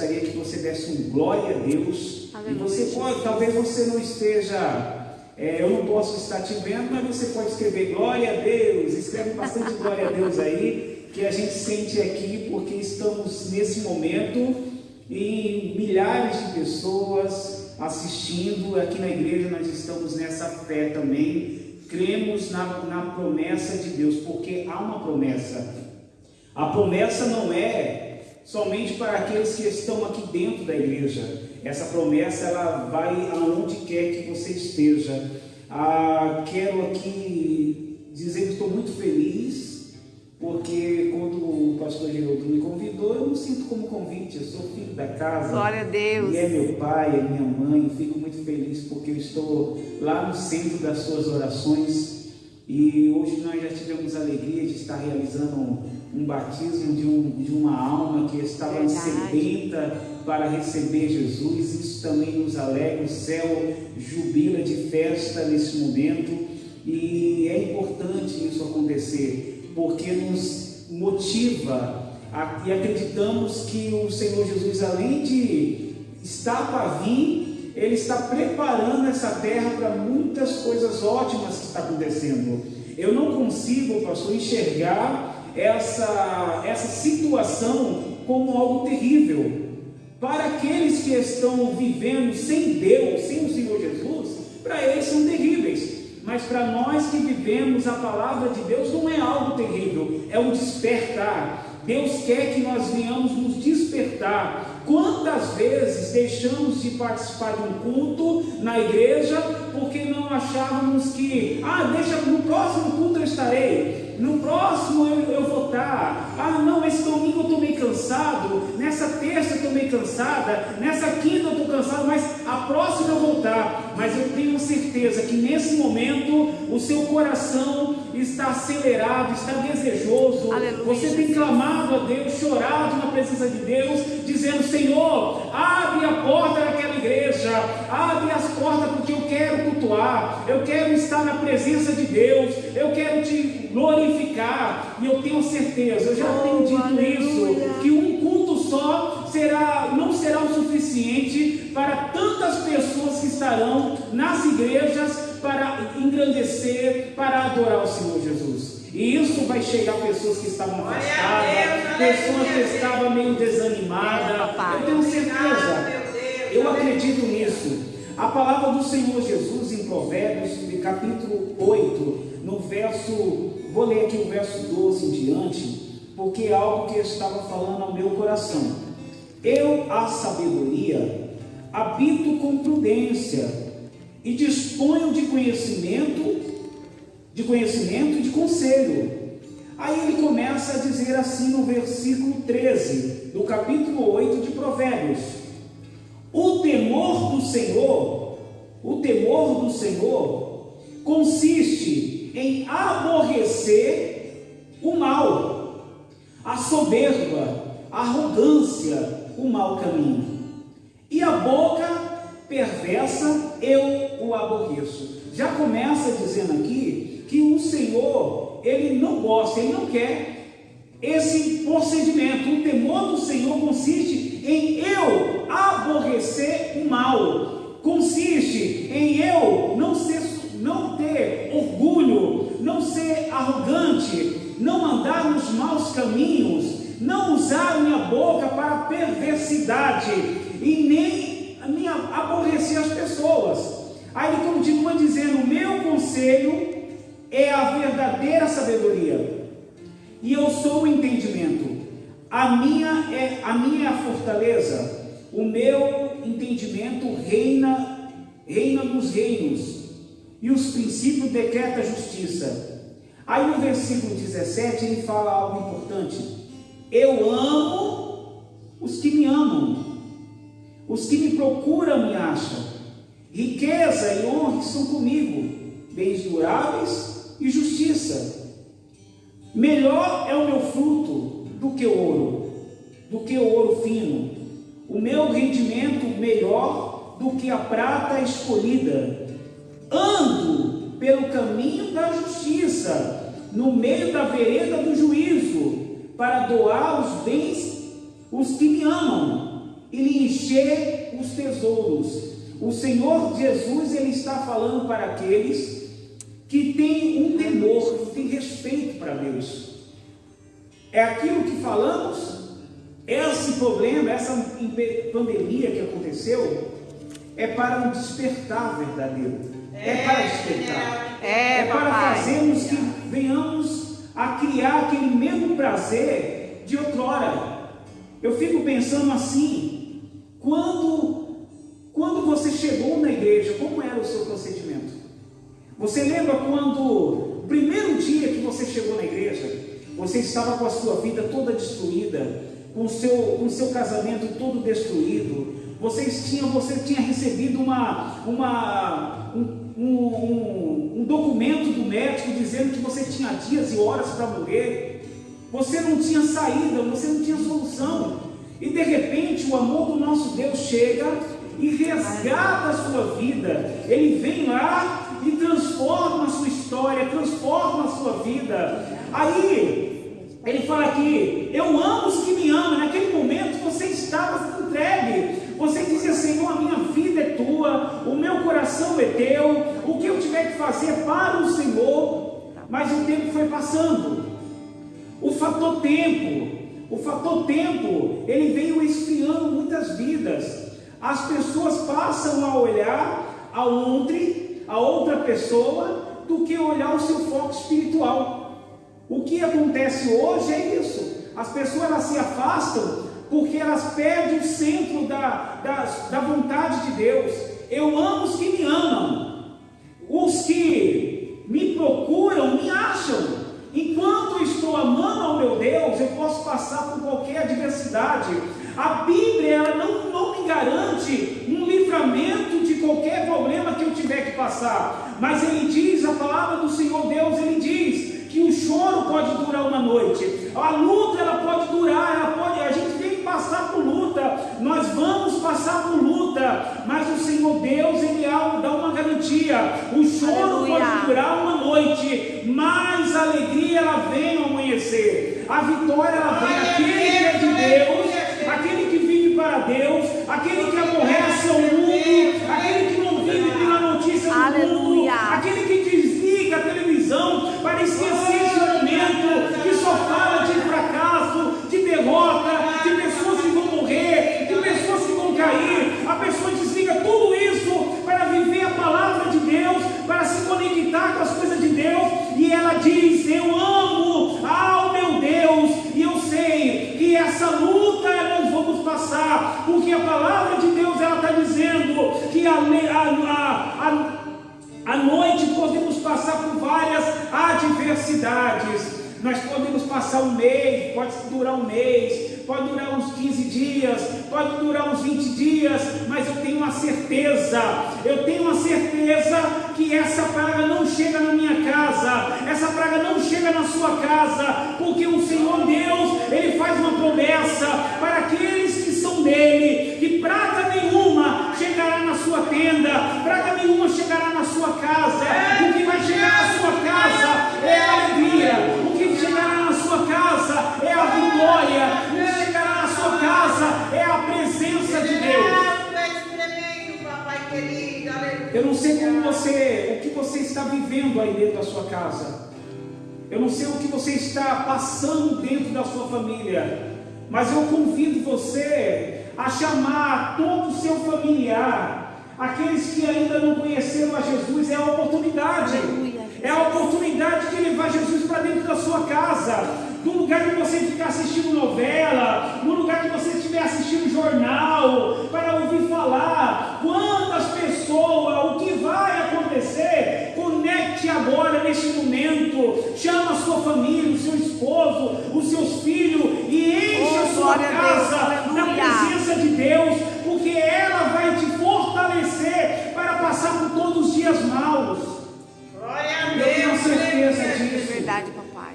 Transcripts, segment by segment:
gostaria que você desse um glória a Deus. Aleluia, e você pode, talvez você não esteja, é, eu não posso estar te vendo, mas você pode escrever glória a Deus, escreve bastante glória a Deus aí, que a gente sente aqui, porque estamos nesse momento e milhares de pessoas assistindo aqui na igreja, nós estamos nessa fé também, cremos na, na promessa de Deus, porque há uma promessa. A promessa não é somente para aqueles que estão aqui dentro da igreja. Essa promessa ela vai aonde quer que você esteja. Ah, quero aqui dizer que estou muito feliz porque quando o pastor Geraldo me convidou, eu me sinto como convite, eu sou filho da casa. Glória a Deus. E é meu pai, é minha mãe, fico muito feliz porque eu estou lá no centro das suas orações. E hoje nós já tivemos a alegria de estar realizando um, batismo de, um, de, uma alma que estava Verdade. sedenta para receber Jesus. Isso também nos alegra, o céu jubila de festa nesse momento. E é importante isso acontecer porque nos motiva a, e acreditamos que o Senhor Jesus, além de estar para vir, Ele está preparando essa terra para muitas coisas ótimas que está acontecendo. Eu não consigo, pastor, enxergar essa, essa situação como algo terrível. Para aqueles que estão vivendo sem Deus, sem o Senhor Jesus, para eles são terríveis. Mas para nós que vivemos a palavra de Deus não é algo terrível, é um despertar. Deus quer que nós venhamos nos despertar. Quantas vezes deixamos de participar de um culto na igreja porque não achávamos que, ah, deixa no próximo culto eu estarei. No próximo eu, eu vou estar. Ah, não, esse domingo eu estou meio cansado. Nessa terça eu estou meio cansada. Nessa quinta eu estou cansado. Mas a próxima eu vou estar. Mas eu tenho certeza que nesse momento o seu coração está acelerado, está desejoso. Aleluia. Você tem clamado a Deus, chorado na presença de Deus, dizendo: Senhor, abre a porta daquela igreja, abre as portas porque eu quero cultuar, eu quero estar na presença de glorificar. E eu tenho certeza, eu já oh, tenho dito aleluia. isso, que um culto só será, não será o suficiente para tantas pessoas que estarão nas igrejas para engrandecer, para adorar o Senhor Jesus. E isso vai chegar a pessoas que estavam afastadas, pessoas que estavam meio desanimadas. Eu tenho certeza, eu acredito nisso. A palavra do Senhor Jesus em Provérbios, capítulo 8, no verso, vou ler aqui o verso 12 em diante, porque é algo que estava falando ao meu coração. Eu, a sabedoria, habito com prudência e disponho de conhecimento, de conhecimento e de conselho. Aí ele começa a dizer assim no versículo 13 do capítulo 8 de Provérbios: O temor do Senhor, o temor do Senhor consiste em aborrecer o mal, a soberba, a arrogância, o mau caminho. E a boca perversa, eu o aborreço. Já começa dizendo aqui que o Senhor, ele não gosta, ele não quer esse procedimento. O temor do Senhor consiste em eu aborrecer o mal, consiste em eu não ser não ter orgulho, não ser arrogante, não andar nos maus caminhos, não usar minha boca para perversidade e nem aborrecer as pessoas. Aí ele continua dizendo: meu conselho é a verdadeira sabedoria, e eu sou o entendimento. A minha é a minha é fortaleza. O meu entendimento reina reina nos reinos, e os princípios decreta a justiça. Aí no versículo 17 ele fala algo importante. Eu amo os que me amam os que me procuram me acham. Riqueza e honra estão comigo, bens duráveis e justiça. Melhor é o meu fruto do que o ouro, do que o ouro fino. O meu rendimento melhor do que a prata escolhida. Ando pelo caminho da justiça, no meio da vereda do juízo, para doar os bens os que me amam e lhe encher os tesouros. O Senhor Jesus ele está falando para aqueles que têm um temor, que têm respeito para Deus. É aquilo que falamos, esse problema, essa pandemia que aconteceu, é para um despertar verdadeiro. É, é para despertar. É, é para fazermos que venhamos a criar aquele mesmo prazer de outrora. Eu fico pensando assim, quando, quando você chegou na igreja, como era o seu procedimento? Você lembra quando, primeiro dia que você chegou na igreja, você estava com a sua vida toda destruída, com o seu, com o seu casamento todo destruído, vocês tinham, você tinha recebido uma, uma, um, um, um documento do médico dizendo que você tinha dias e horas para morrer, você não tinha saída, você não tinha solução, e de repente o amor do nosso Deus chega e resgata a sua vida, ele vem lá e transforma a sua história, transforma a sua vida. Aí, ele fala aqui: Eu amo os que me amam. Naquele momento você estava entregue. Você dizia, Senhor, a minha vida tua, o meu coração é teu, o que eu tiver que fazer para o Senhor. Mas o tempo foi passando. O fator tempo, o fator tempo, ele veio esfriando muitas vidas. As pessoas passam a olhar a ontem, a outra pessoa, do que olhar o seu foco espiritual. O que acontece hoje é isso. As pessoas elas se afastam porque elas perdem o centro da, da, da vontade de Deus. Eu amo os que me amam, os que me procuram me acham. Enquanto eu estou amando ao meu Deus, eu posso passar por qualquer adversidade. A Bíblia ela não, não me garante um livramento de qualquer problema que eu tiver que passar, mas ele diz, a palavra do Senhor Deus, ele diz que o choro pode durar uma noite, a luta ela pode durar, ela pode, a gente passar por luta, nós vamos passar por luta, mas o Senhor Deus, Ele dá uma garantia: o choro Aleluia. pode durar uma noite, mas a alegria ela vem ao amanhecer, a vitória ela vem. Aquele que é de Deus, aquele que vive para Deus, aquele que aborrece o mundo, aquele que não vive pela notícia do mundo, certeza, eu tenho uma certeza que essa praga não chega na minha casa, essa praga não chega na sua casa, porque o Senhor Deus, Ele faz uma promessa para aqueles que são dele, que praga nenhuma chegará na sua tenda, praga nenhuma chegará na sua casa, o que vai chegar na sua casa é a alegria, o que chegará na sua casa é a vitória, casa é a presença de Deus. Eu não sei como você, o que você está vivendo aí dentro da sua casa. Eu não sei o que você está passando dentro da sua família. Mas eu convido você a chamar todo o seu familiar, aqueles que ainda não conheceram a Jesus, é a oportunidade. É a oportunidade de levar Jesus para dentro da sua casa no lugar que você ficar assistindo novela, no lugar que você estiver assistindo jornal, para ouvir falar. Quantas pessoas, o que vai acontecer? Conecte agora neste momento, chama a sua família, o seu esposo, os seus filhos e enche oh, a sua casa Deus, na presença de Deus, porque ela vai te fortalecer para passar por todos os dias maus. Glória a Deus. Eu tenho certeza disso. Verdade,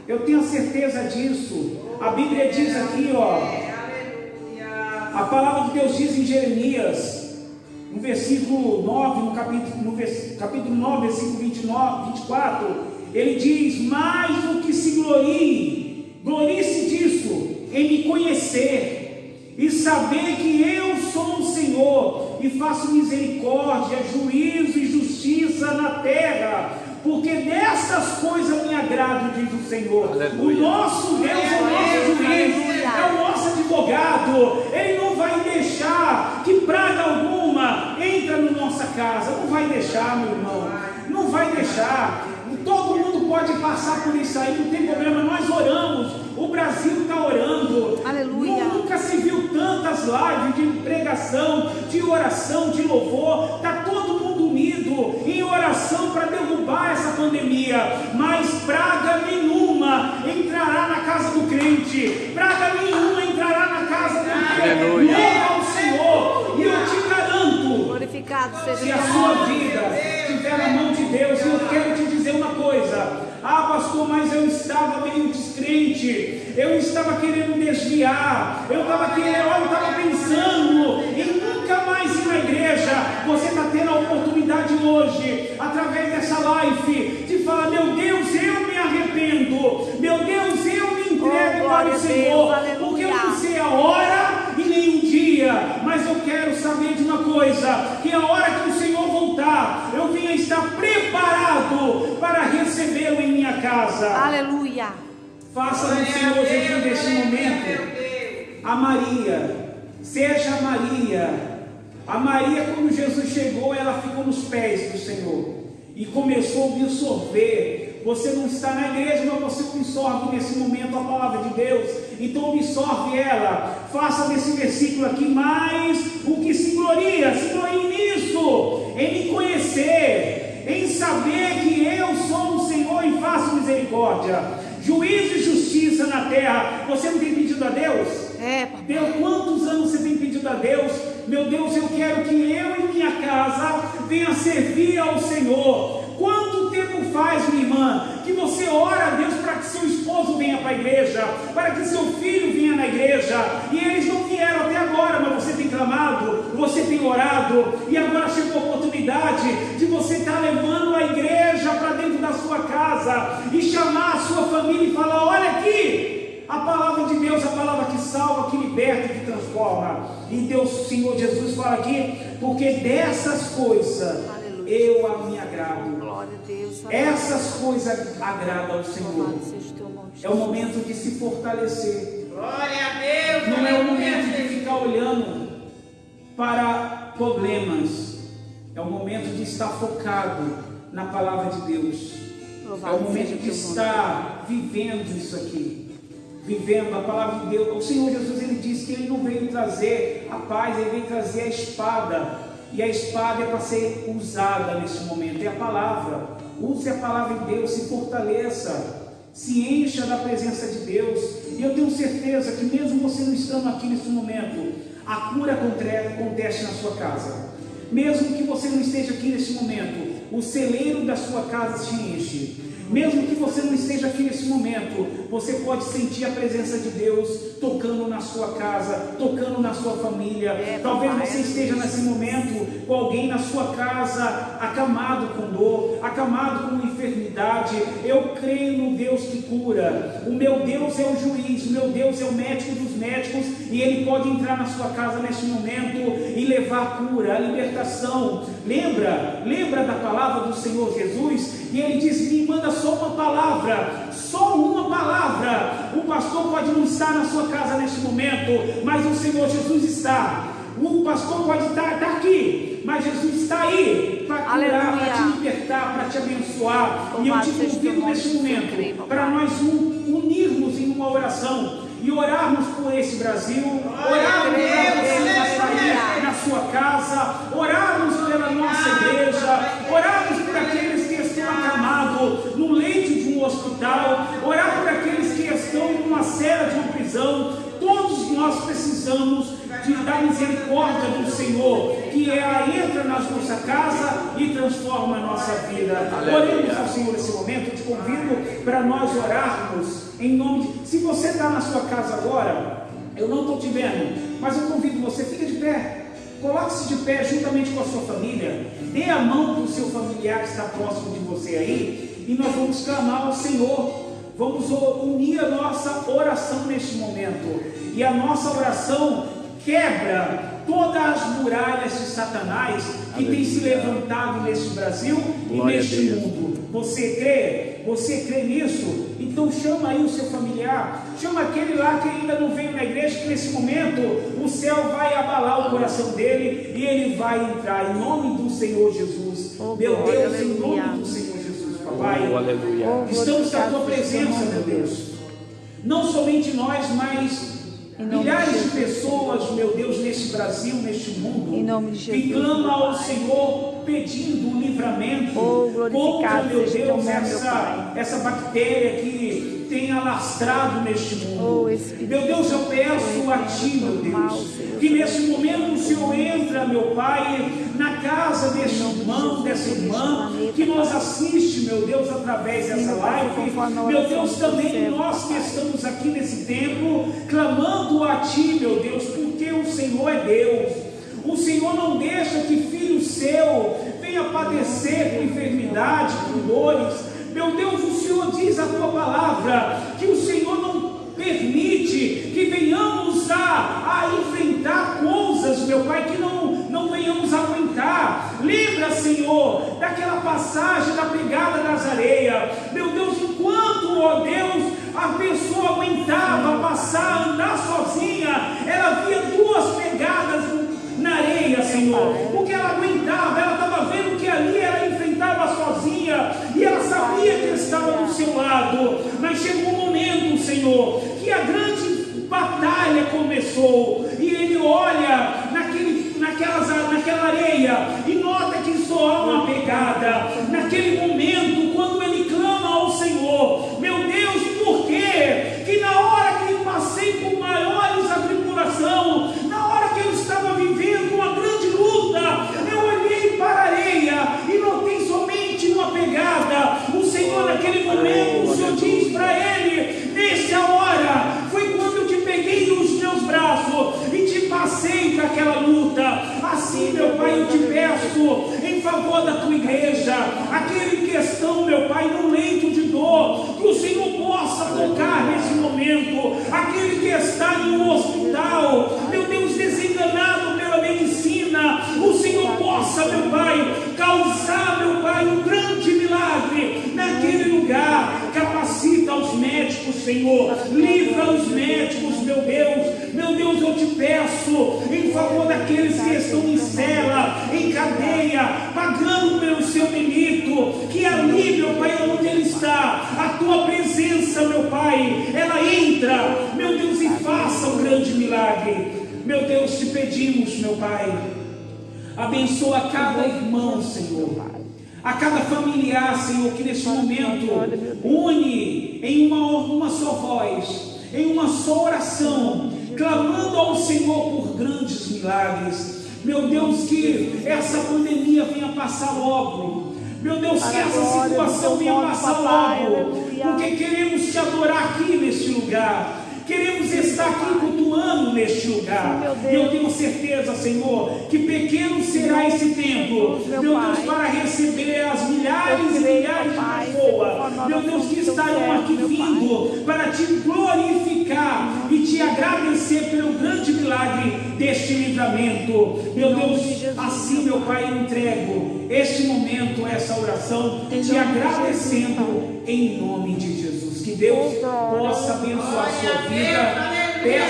eu tenho certeza disso. A Bíblia diz aqui, ó. A palavra de Deus diz em Jeremias, no versículo 9, no capítulo, no vers, capítulo 9, versículo 29, 24, ele diz: Mais do que se glorie, glorie-se disso, em me conhecer e saber que eu sou o Senhor e faço misericórdia, juízo e justiça na terra porque dessas coisas me agrado, diz o Senhor. Aleluia. O nosso Deus é o nosso juiz, é o nosso advogado. Ele não vai deixar que praga alguma entre na nossa casa. Não vai deixar, meu irmão. Não vai deixar. Todo mundo pode passar por isso aí, não tem problema. Nós oramos. O Brasil está orando. Aleluia. Nunca se viu tantas lives de pregação, de oração, de louvor. Está todo mundo unido em oração para derrubar essa pandemia. Mas praga nenhuma entrará na casa do crente. Praga nenhuma entrará na casa do crente. Aleluia. ao Senhor. E eu te garanto. Glorificado seja se a sua vida estiver na mão de Deus, e eu quero te dizer uma coisa: ah, pastor, mas eu estava meio descrente, eu estava querendo desviar, eu estava querendo, eu estava pensando em nunca mais ir na igreja. Você está tendo a oportunidade hoje, através dessa live, de falar: meu Deus, eu me arrependo, meu Deus, eu me entrego oh, para o Senhor, Deus, porque eu não sei a hora e nem um dia, mas eu quero saber de uma coisa: que a hora que o Senhor voltar, eu venha estar preparado para recebê-lo em minha casa. Aleluia. Faça no Senhor Jesus neste momento a Maria, seja Maria. A Maria, quando Jesus chegou, ela ficou nos pés do Senhor e começou a absorver. Você não está na igreja, mas você absorve nesse momento a palavra de Deus. Então absorve ela. Faça desse versículo aqui mais o que se gloria. Se glorie nisso, em me conhecer, em saber que eu sou o Senhor e faço misericórdia. Juízo e justiça na terra. Você não tem pedido a Deus? É, papai. Deus, quantos anos você tem pedido a Deus? Meu Deus, eu quero que eu e minha casa venha servir ao Senhor. Quanto tempo faz, minha irmã, que você ora a Deus que seu esposo venha para a igreja, para que seu filho venha na igreja, e eles não vieram até agora, mas você tem clamado, você tem orado, e agora chegou a oportunidade de você estar tá levando a igreja para dentro da sua casa e chamar a sua família e falar: olha aqui, a palavra de Deus, a palavra que salva, que liberta, que transforma. E Deus, Senhor Jesus, fala aqui, porque dessas coisas Aleluia. eu a me agrado. Deus. Essas coisas agradam ao Senhor. É o momento de se fortalecer. Glória a Deus. Não é o momento de ficar olhando para problemas. É o momento de estar focado na palavra de Deus. É o momento de estar vivendo isso aqui vivendo a palavra de Deus. O Senhor Jesus ele disse que ele não veio trazer a paz, ele veio trazer a espada. E a espada é para ser usada nesse momento, é a palavra. Use a palavra de Deus, se fortaleça, se encha da presença de Deus. E eu tenho certeza que mesmo você não estando aqui nesse momento, a cura acontece na sua casa. Mesmo que você não esteja aqui nesse momento, o celeiro da sua casa se enche. Mesmo que você não esteja aqui nesse momento, você pode sentir a presença de Deus tocando na sua casa, tocando na sua família. É, Talvez você esteja nesse momento com alguém na sua casa acamado com dor, acamado com enfermidade. Eu creio no Deus que cura. O meu Deus é o juiz, o meu Deus é o médico dos médicos e ele pode entrar na sua casa nesse momento e levar a cura, a libertação. Lembra? Lembra da palavra do Senhor Jesus? E ele diz: Me manda só uma palavra, só uma palavra. O pastor pode não estar na sua casa neste momento, mas o Senhor Jesus está. O pastor pode estar, estar aqui, mas Jesus está aí para curar, para te libertar, para te abençoar. e eu te convido neste momento para nós unirmos em uma oração e orarmos por esse Brasil, orarmos por você na sua casa, orarmos pela nossa igreja, precisamos de, da misericórdia do Senhor, que ela entra na nossa casa e transforma a nossa vida. Oremos ao Senhor nesse momento, eu te convido para nós orarmos em nome de. Se você está na sua casa agora, eu não estou te vendo, mas eu convido você, fica de pé. Coloque-se de pé juntamente com a sua família. Dê a mão para o seu familiar que está próximo de você aí. E nós vamos clamar ao Senhor. Vamos unir a nossa oração neste momento. E a nossa oração quebra todas as muralhas de Satanás que tem se levantado neste Brasil Glória e neste mundo. Você crê? Você crê nisso? Então chama aí o seu familiar, chama aquele lá que ainda não veio na igreja, que nesse momento o céu vai abalar o coração dele e ele vai entrar em nome do Senhor Jesus. Oh, Meu Deus, em aleluia. nome do Senhor Papai. Oh, aleluia. Oh, Estamos na tua presença, o meu Deus. Não somente nós, mas milhares de pessoas, meu Deus, neste Brasil, neste mundo, Em nome de que meu ao Pai. Senhor pedindo um livramento Oh, contra, glorificado meu Deus, essa, Pai. essa bactéria que tem alastrado neste mundo. Oh, meu Deus, eu peço a Ti, meu Deus, que nesse momento o Senhor entra, meu Pai, na casa deste irmão, dessa irmã, que Pai. assiste, meu Deus, através dessa live. Meu Deus, também nós que estamos aqui nesse templo, clamando a Ti, meu Deus, porque o Senhor é Deus. O Senhor não deixa que filho seu venha padecer com enfermidade, com dores. Meu Deus, o Senhor diz a tua palavra que o Senhor não permite que venhamos a, a enfrentar coisas, meu Pai, que não, não venhamos aguentar. Lembra, Senhor, daquela passagem da pegada das areias. Meu Deus, enquanto, ó Deus, a pessoa aguentava passar, andar sozinha, ela via duas pegadas na areia, Senhor, porque ela aguentava, ela estava vendo que ali ela enfrentava sozinha e ela sabia que ele estava do seu lado, mas chegou um momento, Senhor, que a grande batalha começou e ele olha naquele, naquelas, naquela areia e nota que só há uma pegada. Naquele momento, quando ele clama ao Senhor, meu Deus, por quê? Que na hora que eu passei por maiores atribulação, na hora que eu estava vivendo uma grande luta, eu olhei para a areia e notei somente uma pegada. O Senhor, naquele momento, o Senhor diz para ele: Nessa hora, foi quando eu te peguei nos meus braços e te passei para aquela luta. Assim, meu Pai, eu te peço em favor da tua igreja, aquele que estão, meu Pai, no leito de dor, que o Senhor possa tocar nesse momento, aquele que está em um hospital, meu Deus, desenganado pela medicina, o Senhor possa, meu Pai, causar, meu Pai, um grande milagre naquele lugar. Capacita os médicos, Senhor, livra os médicos, meu Deus, meu Deus, eu te peço em favor daqueles que estão em cela, em cadeia, pagando pelo seu delito, que ali, meu Pai, onde ele está, a tua presença, meu Pai, ela entra, meu Deus, e faça um grande milagre. Meu Deus, te pedimos, meu Pai, abençoa cada irmão, Senhor, a cada familiar, Senhor, que neste momento une em uma, uma só voz, em uma só oração, clamando ao Senhor por grandes milagres. Meu Deus, que essa pandemia venha passar logo. Meu Deus, que essa situação venha passar logo. Porque queremos te adorar aqui neste lugar. Queremos estar aqui cultuando neste lugar. E eu tenho certeza, Senhor, que pequeno será esse tempo, meu Deus, para receber as milhares e milhares de pessoas, meu Deus, que estarão aqui vindo para te glorificar e te agradecer pelo grande milagre deste livramento. Meu Deus, assim, meu Pai, eu entrego este momento, essa oração, te agradecendo em nome de Jesus. Que Deus Oh, possa abençoar a sua vida. Peço